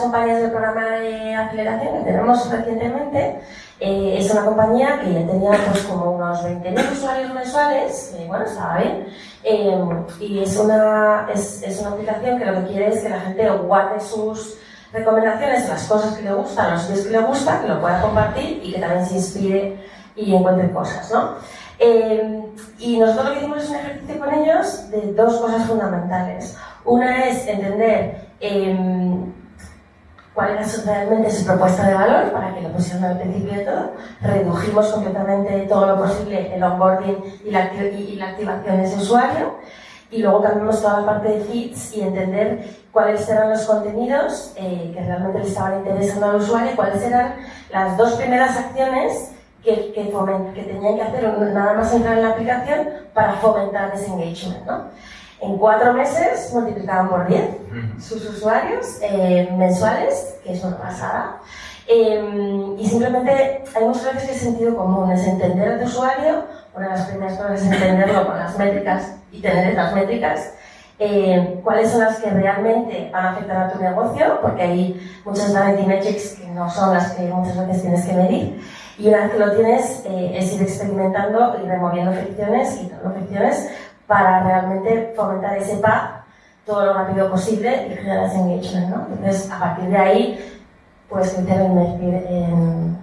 campañas del programa de aceleración que tenemos recientemente eh, es una compañía que ya tenía pues, como unos 20.000 usuarios mensuales, que bueno, estaba bien, eh, y es una, es, es, una aplicación que lo que quiere es que la gente guarde sus recomendaciones, las cosas que le gustan, los sitios que le gustan, que lo pueda compartir y que también se inspire y encuentre cosas, ¿no? Eh, y nosotros lo que hicimos es un ejercicio con ellos de dos cosas fundamentales. Una es entender eh, cuál era realmente su propuesta de valor para que lo pusieran al principio de todo. Redujimos completamente todo lo posible el onboarding y la, y la activación de ese usuario. Y luego cambiamos toda la parte de feeds y entender cuáles eran los contenidos eh, que realmente le estaban interesando al usuario y cuáles eran las dos primeras acciones que, que, que tenían que hacer nada más entrar en la aplicación para fomentar ese engagement. ¿no? En cuatro meses multiplicaban por 10 sus usuarios eh, mensuales, que es una pasada. Eh, y simplemente hay muchas veces que es sentido común, es entender a tu usuario, una de las primeras cosas es entenderlo con las métricas y tener esas métricas, eh, cuáles son las que realmente van a afectar a tu negocio, porque hay muchas vanity metrics que no son las que muchas veces tienes que medir. Y una vez que lo tienes, es ir experimentando y removiendo fricciones y no fricciones para realmente fomentar ese path todo lo rápido posible y generar ese engagement, ¿no? Entonces, a partir de ahí, pues e invertir en,